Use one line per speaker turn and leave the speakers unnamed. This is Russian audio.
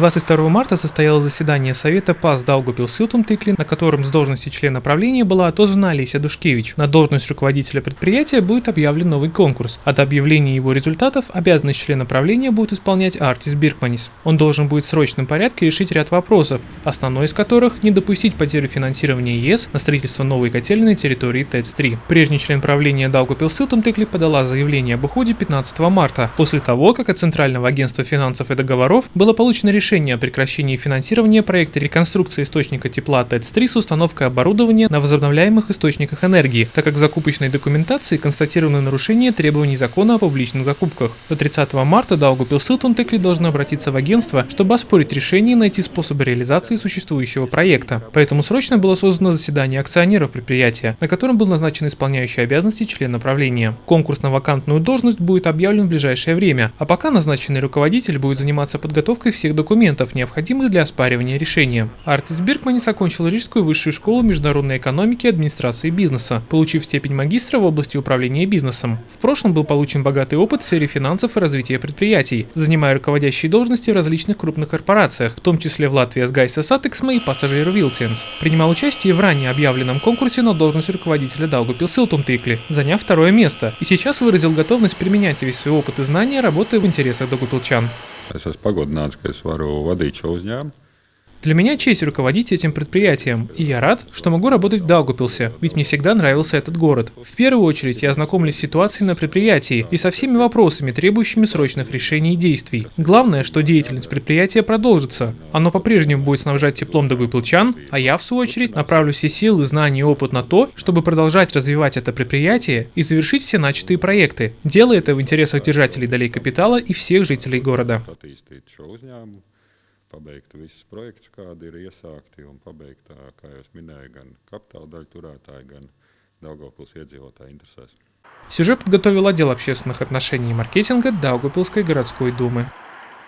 22 марта состоялось заседание Совета ПАС Даугупилсилтум-Тыкли, на котором с должности члена правления была отозвана Олеся Душкевич. На должность руководителя предприятия будет объявлен новый конкурс. От объявления его результатов обязанность члена правления будет исполнять Артис Биркманис. Он должен будет в срочном порядке решить ряд вопросов, основной из которых – не допустить потерю финансирования ЕС на строительство новой котельной на территории ТЭЦ-3. Прежний член правления Даугупилсилтум-Тыкли подала заявление об уходе 15 марта, после того, как от Центрального агентства финансов и договоров было получено решение о прекращении финансирования проекта реконструкции источника тепла ТЭЦ-3 с установкой оборудования на возобновляемых источниках энергии, так как в закупочной документации констатированы нарушения требований закона о публичных закупках. До 30 марта Daugavpils siltumtīkli должны обратиться в агентство, чтобы оспорить решение и найти способы реализации существующего проекта. Поэтому срочно было созвано заседание акционеров предприятия, на котором был назначен исполняющий обязанности член правления. Конкурс на вакантную должность будет объявлен в ближайшее время, а пока назначенный руководитель будет заниматься подготовкой всех документов, необходимых для оспаривания решения. Артис Биркманис окончил Рижскую высшую школу международной экономики и администрации бизнеса, получив степень магистра в области управления бизнесом. В прошлом был получен богатый опыт в сфере финансов и развития предприятий, занимая руководящие должности в различных крупных корпорациях, в том числе в Latvijas gaisa satiksme и Pasažieru vilciens. Принимал участие в ранее объявленном конкурсе на должность руководителя Даугупил Силтум Тикли, заняв второе место, и сейчас выразил готовность применять весь свой опыт и знания, работая в интересах Даугупилчан.
Es esmu pagodināts, ka es varu vadīt šo uzņēmumu.
Для меня честь руководить этим предприятием, и я рад, что могу работать в Даугупилсе, ведь мне всегда нравился этот город. В первую очередь я ознакомлюсь с ситуацией на предприятии и со всеми вопросами, требующими срочных решений и действий. Главное, что деятельность предприятия продолжится. Оно по-прежнему будет снабжать теплом Даугупилчан, а я, в свою очередь, направлю все силы, знания и опыт на то, чтобы продолжать развивать это предприятие и завершить все начатые проекты, делая это в интересах держателей долей капитала и всех жителей города.
Pabeigt visus projektus, kādi ir iesākti, un pabeigt, kā jau minēju, gan kapitāla daļu turētāji, gan Daugavpils iedzīvotāji interesēs.
Сюжет подготовил отдел общественных отношений и маркетинга Даугавпилской городской думы.